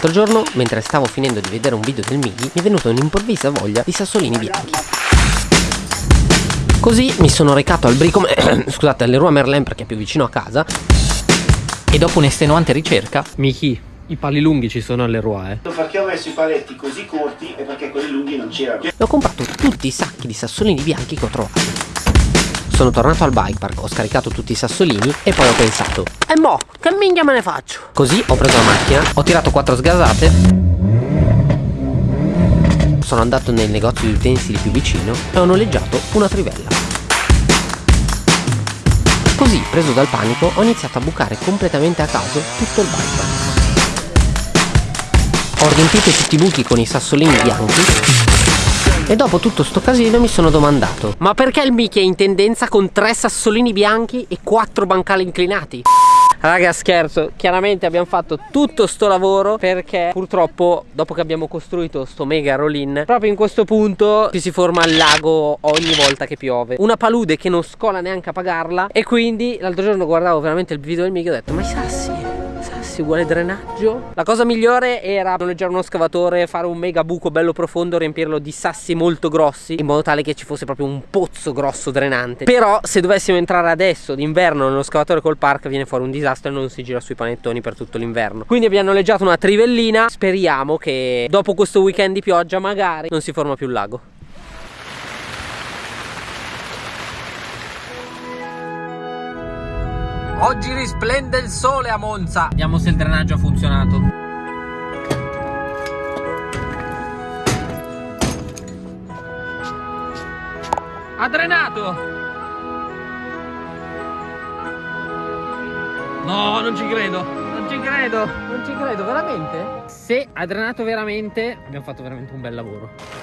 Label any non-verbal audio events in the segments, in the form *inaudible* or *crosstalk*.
L'altro giorno, mentre stavo finendo di vedere un video del Migi, mi è venuta un'improvvisa voglia di sassolini bianchi. Così mi sono recato al Bricom, *clears throat* scusate, all'Eroa Merlin perché è più vicino a casa. E dopo un'estenuante ricerca, Miki, i pali lunghi ci sono all'Eroa, eh. Perché ho messo i paletti così corti e perché quelli lunghi non c'erano. E ho comprato tutti i sacchi di sassolini bianchi che ho trovato. Sono tornato al bike park, ho scaricato tutti i sassolini e poi ho pensato E mo, che minchia me ne faccio? Così ho preso la macchina, ho tirato quattro sgasate. Sono andato nel negozio di utensili più vicino e ho noleggiato una trivella. Così, preso dal panico, ho iniziato a bucare completamente a caso tutto il bike Ho riempito tutti i buchi con i sassolini bianchi e dopo tutto sto casino mi sono domandato Ma perché il Mickey è in tendenza con tre sassolini bianchi e quattro bancali inclinati? Raga scherzo, chiaramente abbiamo fatto tutto sto lavoro perché purtroppo dopo che abbiamo costruito sto mega roll-in Proprio in questo punto ci si forma il lago ogni volta che piove Una palude che non scola neanche a pagarla E quindi l'altro giorno guardavo veramente il video del Mickey e ho detto ma i sassi sassi uguale drenaggio. La cosa migliore era noleggiare uno scavatore Fare un mega buco bello profondo Riempirlo di sassi molto grossi In modo tale che ci fosse proprio un pozzo grosso drenante. Però se dovessimo entrare adesso d'inverno Nello scavatore col park viene fuori un disastro E non si gira sui panettoni per tutto l'inverno. Quindi abbiamo noleggiato una trivellina. Speriamo che dopo questo weekend di pioggia Magari non si forma più il lago Oggi risplende il sole a Monza. Vediamo se il drenaggio ha funzionato. Ha drenato! No, non ci credo. Non ci credo. Non ci credo, veramente? Se ha drenato veramente Abbiamo fatto veramente un bel lavoro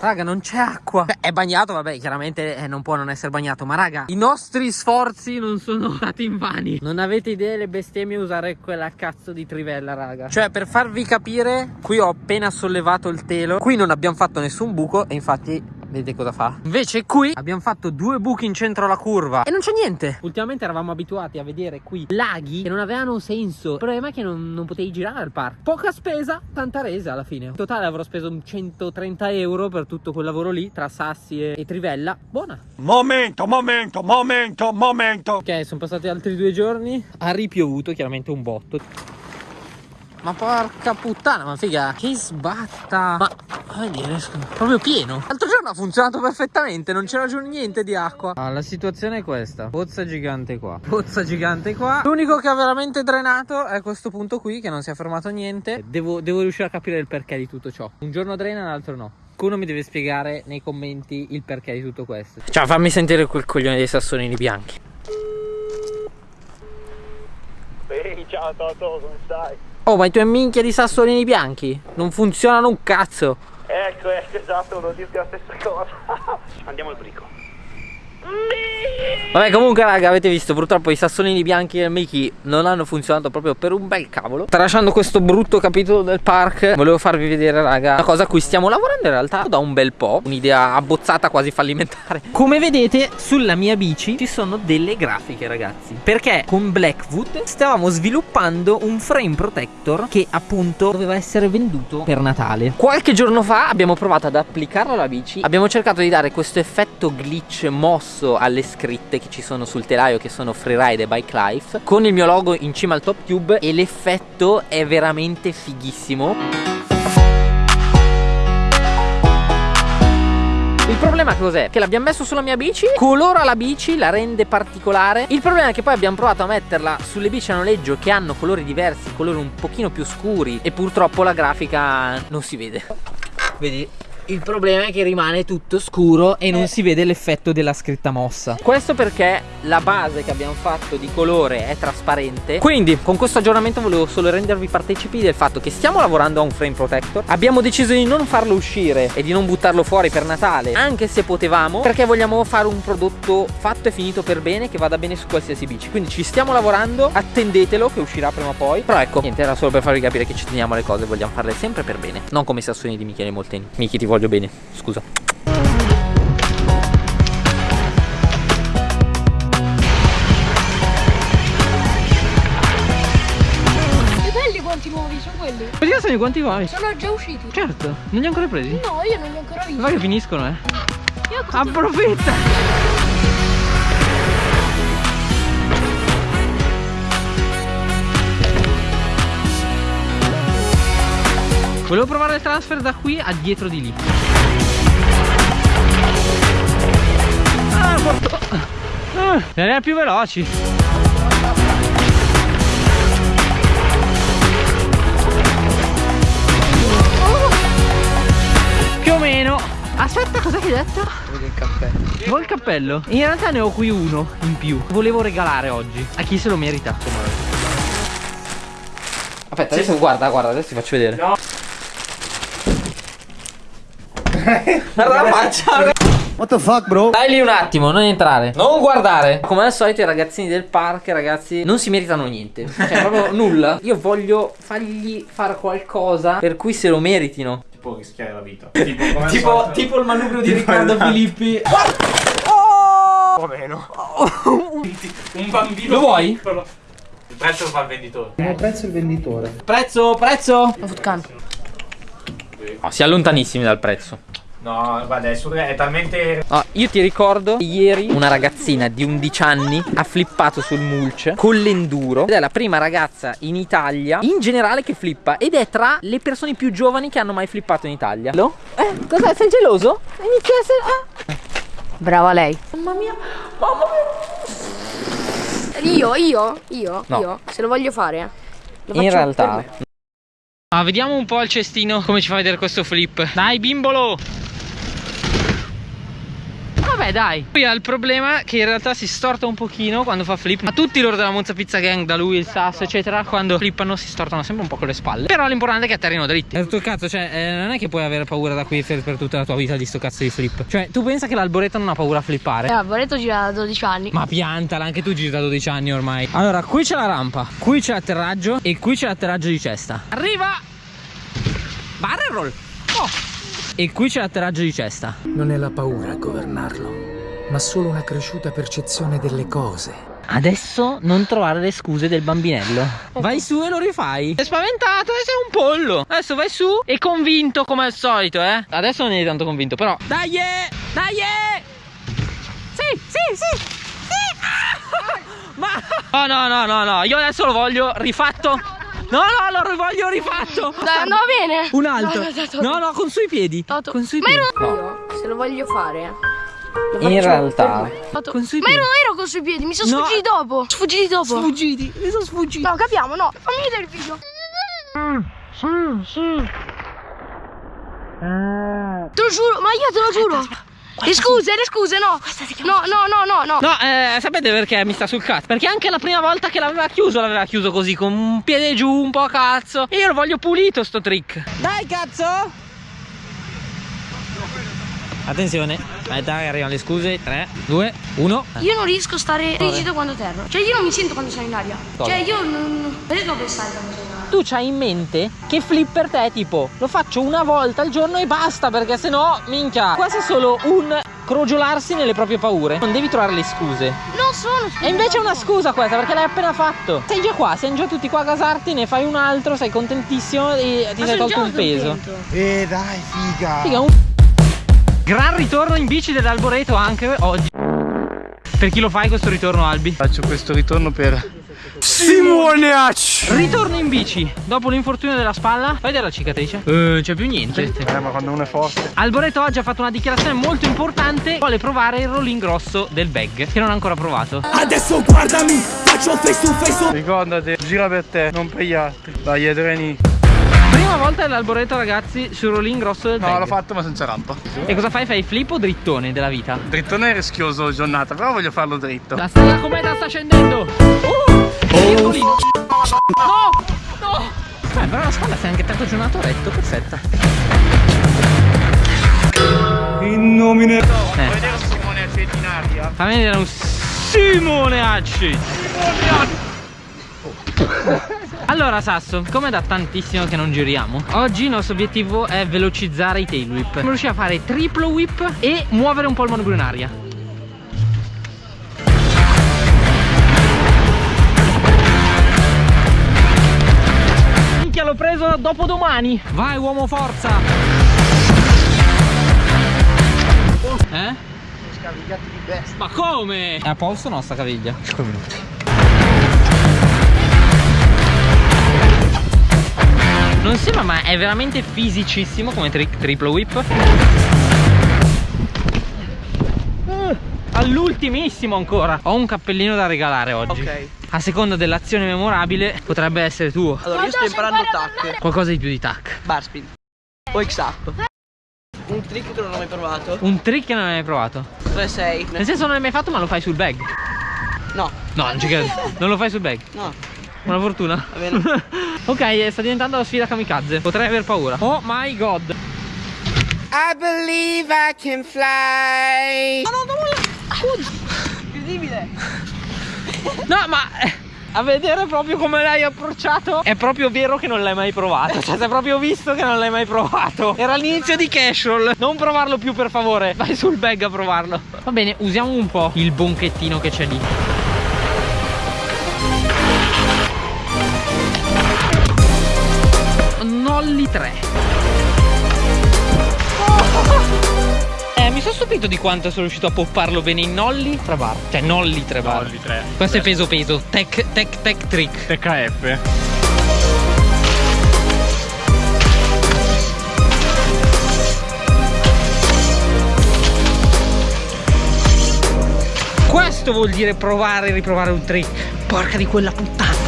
Raga non c'è acqua. Beh, È bagnato vabbè chiaramente eh, non può non essere bagnato Ma raga i nostri sforzi non sono *laughs* stati invani. Non avete idea le bestemmie usare quella cazzo di trivella raga. Cioè per farvi capire Qui ho appena sollevato il telo Qui non abbiamo fatto nessun buco E infatti Vedete cosa fa? Invece qui abbiamo fatto due buchi in centro alla curva. E non c'è niente. Ultimamente eravamo abituati a vedere qui laghi che non avevano senso. Il problema è che non, non potevi girare al parco. Poca spesa, tanta resa alla fine. In totale avrò speso 130 euro per tutto quel lavoro lì Tra sassi e, e trivella. Buona. Momento, momento, momento, momento. Ok, sono passati altri due giorni. Ha ripiovuto chiaramente un botto. Ma porca puttana, ma figa, che sbatta. Ma, a vedere, proprio pieno. L'altro giorno ha funzionato perfettamente, non c'era giù niente di acqua. Ah, La situazione è questa, pozza gigante qua. Pozza gigante qua. L'unico che ha veramente drenato è questo punto qui, che non si è fermato niente. Devo, devo riuscire a capire il perché di tutto ciò. Un giorno drena, l'altro no. Qualcuno mi deve spiegare nei commenti il perché di tutto questo. Ciao, fammi sentire quel coglione dei sassolini bianchi. Ehi, ciao Toto, come stai? Oh ma i tuoi minchia di sassolini bianchi Non funzionano un cazzo Ecco, ecco, esatto, volevo dirti la stessa cosa. Andiamo al brico Vabbè comunque raga avete visto purtroppo i sassolini bianchi del Mickey non hanno funzionato proprio per un bel cavolo. Tralasciando questo brutto capitolo del park Volevo farvi vedere raga una cosa a cui stiamo lavorando in realtà da un bel po' Un'idea abbozzata quasi fallimentare. Come vedete sulla mia bici ci sono delle grafiche ragazzi. Perché con Blackwood stavamo sviluppando un frame protector Che appunto doveva essere venduto per Natale. Qualche giorno fa abbiamo provato ad applicarlo alla bici. Abbiamo cercato di dare questo effetto glitch mosso addosso alle scritte che ci sono sul telaio che sono Freeride e Bike Life con il mio logo in cima al top tube e l'effetto è veramente fighissimo Il problema cos'è? Che l'abbiamo messo sulla mia bici Colora la bici, la rende particolare Il problema è che poi abbiamo provato a metterla sulle bici a noleggio Che hanno colori diversi, colori un pochino più scuri E purtroppo la grafica non si vede Vedi? Il problema è che rimane tutto scuro e non si vede l'effetto della scritta mossa. Questo perché la base che abbiamo fatto di colore è trasparente. Quindi con questo aggiornamento volevo solo rendervi partecipi del fatto che stiamo lavorando a un frame protector. Abbiamo deciso di non farlo uscire e di non buttarlo fuori per Natale. Anche se potevamo Perché vogliamo fare un prodotto fatto e finito per bene che vada bene su qualsiasi bici. Quindi ci stiamo lavorando, attendetelo che uscirà prima o poi. Però ecco, niente era solo per farvi capire che ci teniamo le cose Vogliamo farle sempre per bene. Non come i sassoni di Michele Molteni. Michi ti voglio voglio bene, scusa. Che belli quanti nuovi, sono quelli. Ma io sono i guanti nuovi? Sono già usciti. Certo, non li ho ancora presi? No, io non li ho ancora visti. Ma che finiscono, eh. Approfitta! Volevo provare il transfer da qui a dietro di lì. Ah, porto... Ah, erano più veloci. Più o meno. Aspetta, cos'è che hai detto? Voglio il caffè. Vuoi il cappello? In realtà ne ho qui uno in più. Volevo regalare oggi a chi se lo merita. Aspetta, adesso guarda, guarda, adesso ti faccio vedere. No. Guarda la faccia. What the fuck, bro? Stai lì un attimo, non entrare. Non guardare. Come al solito i ragazzini del park, ragazzi, non si meritano niente. Cioè, proprio nulla. Io voglio fargli fare qualcosa per cui se lo meritino. Tipo rischiare la vita. Tipo, Tipo, solito. tipo il manubrio di Riccardo esatto. Filippi. *laughs* O meno. *laughs* Un bambino. Lo vuoi? piccolo. Il prezzo lo fa il venditore. Non prezzo il venditore. Prezzo, prezzo. Footcan. No, si è lontanissimi dal prezzo. No, guarda, è, su- è talmente. Ah, io ti ricordo che ieri una ragazzina di 11 anni ha flippato sul mulch con l'enduro ed è la prima ragazza in Italia in generale che flippa ed è tra le persone più giovani che hanno mai flippato in Italia. Lo? Eh, cos'è? Sei geloso? Inizia a essere... Ah. Brava lei. Mamma mia, mamma mia. Io, io, io, No. io, se lo voglio fare. Lo In realtà... Ah, vediamo un po' il cestino come ci fa vedere questo flip. Dai, bimbolo! Vabbè, dai. Poi ha il problema che in realtà si storta un pochino quando fa flip. Ma tutti loro della Monza Pizza Gang, da lui, il sasso, eccetera, quando flippano si stortano sempre un po' con le spalle. Però l'importante è che atterrino dritti. È tutto il cazzo, cioè, eh, non è che puoi avere paura da qui per, per tutta la tua vita di sto cazzo di flip. Cioè, tu pensa che l'alboreto non ha paura a flippare? Eh, Boreto gira da 12 anni. Ma piantala, anche tu giri da 12 anni ormai. Allora, qui c'è la rampa, qui c'è l'atterraggio e qui c'è l'atterraggio di cesta. Arriva! Barrel roll! Oh! E qui c'è l'atterraggio di cesta. Non è la paura a governarlo, ma solo una cresciuta percezione delle cose. Adesso non trovare le scuse del bambinello. Vai su e lo rifai. Sei spaventato e sei un pollo. Adesso vai su e convinto come al solito, eh. Adesso non eri tanto convinto, però. Dai! eh! Dai! eh! Sì, sì, sì! Sì! Ah! *laughs* Ma. Oh no, no, no, no. Io adesso lo voglio rifatto. No, no, lo voglio rifatto. Dai, andava bene. Un altro. No, no, no, No, no, con sui piedi. Toto. Con sui Ma piedi. ero io, se lo voglio fare. lo In realtà-. Toto. Con sui Ma piedi. io non ero con sui piedi, mi sono No. sfuggiti dopo. Sfuggiti dopo. Sfuggiti. Mi sono sfuggiti. No, capiamo, no. Fammi vedere il video. Te lo giuro, ma io te lo giuro. Le scuse, le scuse, no. No, no, no, no, no. No, eh, sapete perché mi sta sul cazzo? Perché anche la prima volta che l'aveva chiuso, l'aveva chiuso così, con un piede giù, un po' a cazzo. E io lo voglio pulito sto trick. Dai, cazzo! Attenzione, aspetta che arrivano le scuse. 3, 2, 1. Io non riesco a stare rigido quando terro. Cioè, io non mi sento quando sono in aria. Cioè, io non. Vedete dove stai quando sono in aria? Tu c'hai in mente che flip per te è tipo lo faccio una volta al giorno e basta perché sennò minchia questo è solo un crogiolarsi nelle proprie paure non devi trovare le scuse Non sono e invece è una scusa questa perché l'hai appena fatto sei già qua siamo già tutti qua a gasarti ne fai un altro sei contentissimo e ti Ma sei tolto un peso contento. Eh, dai, figa. Figa, un... gran ritorno in bici dell'alboreto anche oggi per chi lo fai questo ritorno Albi? Faccio questo ritorno per Simoniac! Ritorno in bici dopo l'infortunio della spalla. Fai vedere la cicatrice? Eh, non c'è più niente. Eh, ma quando uno è forte. Alboreto oggi ha fatto una dichiarazione molto importante. Vuole provare il rolling grosso del bag, che non ha ancora provato. Adesso guardami, faccio face to face. Ricordati, gira per te, non per gli altri. Dai, treni. Prima volta dell'alboreto, ragazzi, sul rolling grosso del No, l'ho fatto ma senza rampa. E cosa fai? Fai flip o drittone della vita? Drittone è rischioso giornata, però voglio farlo dritto. La stella cometa sta scendendo. Oh! Piccolino. No! No! Beh, però la spalla sei anche tanto giornato retto, perfetta. In nomine Eh. Vuoi vedere un Simone Accetti in aria? Fammi vedere un Simone Acci. Allora Sasso, come da tantissimo che non giriamo Oggi il nostro obiettivo è velocizzare i tail whip Dobbiamo riuscire a fare triplo whip e muovere un po' il manubrio in aria Minchia l'ho preso dopodomani. Vai uomo forza. Eh? Scavigliati di bestia. Ma come? È a polso no sta caviglia? 5 minuti. Sembra ma è veramente fisicissimo come trick triple whip. Eh, All'ultimissimo ancora. Ho un cappellino da regalare oggi. Ok. A seconda dell'azione memorabile potrebbe essere tuo. Allora io sto imparando tac, Qualcosa di più di tac. bar spin o X up. Un trick che non ho mai provato. Un trick che non hai mai provato. 3-6. Nel senso non l'hai mai fatto ma lo fai sul bag. No, No, non ci credo. Non lo fai sul bag. no. Buona fortuna. Va bene. *laughs* ok, eh, sta diventando la sfida kamikaze. Potrei aver paura. Oh my god. I believe I can fly. Incredibile. No, ma eh, a vedere proprio come l'hai approcciato è proprio vero che non l'hai mai provato. Cioè, si è proprio visto che non l'hai mai provato. Era l'inizio di casual. Non provarlo più, per favore. Vai sul bag a provarlo. Va bene, usiamo un po' il bonchettino che c'è lì. Nolli 3. Eh, mi sono stupito di quanto sono riuscito a popparlo bene in nolli 3 bar. Cioè, nolli 3 bar. Nolli 3. Questo è peso peso. Tech, tech, tech trick. TKF. Questo vuol dire provare e riprovare un trick. Porca di quella puttana.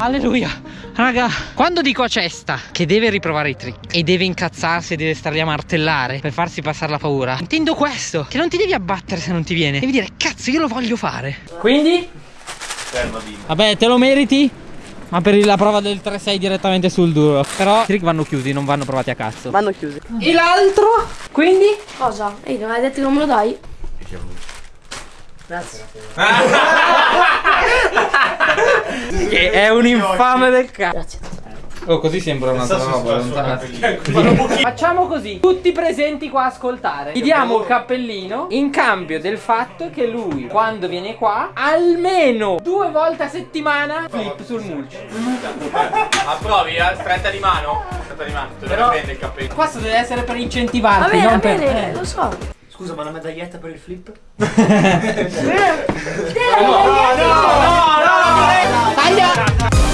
Alleluia. Raga, quando dico a cesta che deve riprovare i trick e deve incazzarsi e deve stare lì a martellare per farsi passare la paura, intendo questo, che non ti devi abbattere se non ti viene. Devi dire, cazzo, io lo voglio fare. Quindi? Dimmi. Vabbè, te lo meriti? Ma per la prova del 3-6 direttamente sul duro. Però i trick vanno chiusi, non vanno provati a cazzo. Vanno chiusi. E l'altro? Quindi? Cosa? Ehi, non hai detto che non me lo dai? Grazie. *laughs* Che è un infame del cazzo. Grazie. Oh, così sembra un'altra roba. lontana. *laughs* Facciamo così, tutti presenti qua a ascoltare. Gli diamo il cappellino in cambio del fatto che lui, quando viene qua, almeno due volte a settimana flip sul mulch. *laughs* Approvi, eh? Stretta di mano? Stretta di mano, te lo Però- prende il cappello. Questo deve essere per Va incentivarti, bene, va non per... bene, eh. lo so. Scusa, ma una medaglietta per il flip? Taglia!